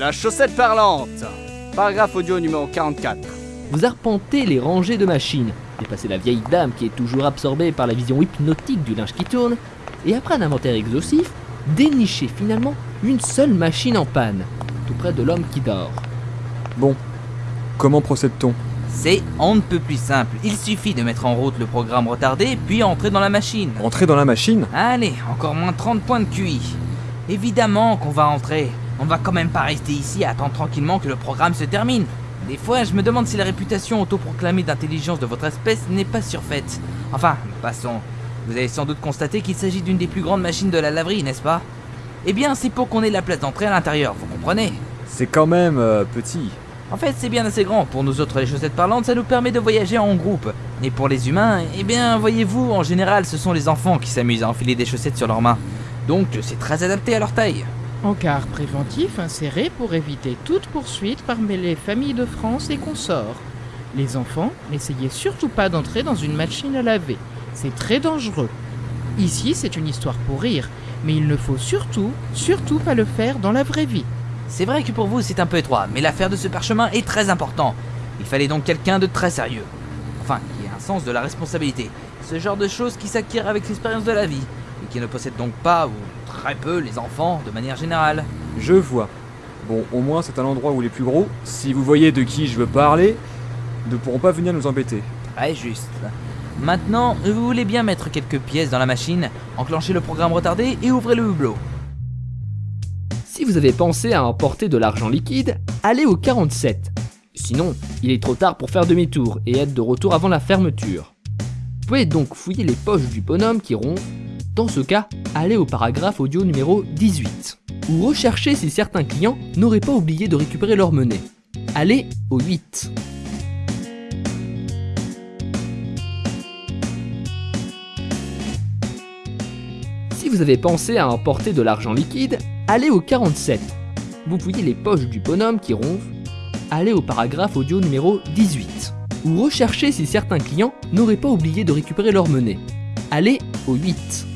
La chaussette parlante Paragraphe audio numéro 44. Vous arpentez les rangées de machines, dépassez la vieille dame qui est toujours absorbée par la vision hypnotique du linge qui tourne, et après un inventaire exhaustif, dénichez finalement une seule machine en panne, tout près de l'homme qui dort. Bon, comment procède-t-on? C'est on ne peut plus simple. Il suffit de mettre en route le programme retardé, puis entrer dans la machine. Entrer dans la machine? Allez, encore moins 30 points de QI. Évidemment qu'on va entrer. On va quand même pas rester ici à attendre tranquillement que le programme se termine. Des fois, je me demande si la réputation autoproclamée d'intelligence de votre espèce n'est pas surfaite. Enfin, passons. Vous avez sans doute constaté qu'il s'agit d'une des plus grandes machines de la laverie, n'est-ce pas? Eh bien, c'est pour qu'on ait la place d'entrée à l'intérieur, vous comprenez? C'est quand même euh, petit. En fait, c'est bien assez grand. Pour nous autres, les chaussettes parlantes, ça nous permet de voyager en groupe. Et pour les humains, eh bien, voyez-vous, en général, ce sont les enfants qui s'amusent à enfiler des chaussettes sur leurs mains. Donc, c'est très adapté à leur taille. Encart préventif inséré pour éviter toute poursuite parmi les familles de France et consorts. Les enfants, n'essayez surtout pas d'entrer dans une machine à laver. C'est très dangereux. Ici, c'est une histoire pour rire, mais il ne faut surtout, surtout pas le faire dans la vraie vie. C'est vrai que pour vous, c'est un peu étroit, mais l'affaire de ce parchemin est très important. Il fallait donc quelqu'un de très sérieux. Enfin, qui ait un sens de la responsabilité. Ce genre de choses qui s'acquiert avec l'expérience de la vie, et qui ne possède donc pas, ou très peu, les enfants de manière générale. Je vois. Bon, au moins c'est un endroit où les plus gros, si vous voyez de qui je veux parler, ne pourront pas venir nous embêter. Très juste. Maintenant, vous voulez bien mettre quelques pièces dans la machine, enclencher le programme retardé et ouvrez le hublot. Si vous avez pensé à emporter de l'argent liquide, allez au 47. Sinon, il est trop tard pour faire demi-tour et être de retour avant la fermeture. Vous pouvez donc fouiller les poches du bonhomme qui ronfle. Dans ce cas, allez au paragraphe audio numéro 18. Ou recherchez si certains clients n'auraient pas oublié de récupérer leur monnaie. Allez au 8. Si vous avez pensé à emporter de l'argent liquide, allez au 47. Vous fouillez les poches du bonhomme qui ronfle. Allez au paragraphe audio numéro 18. Ou recherchez si certains clients n'auraient pas oublié de récupérer leur monnaie. Allez au 8.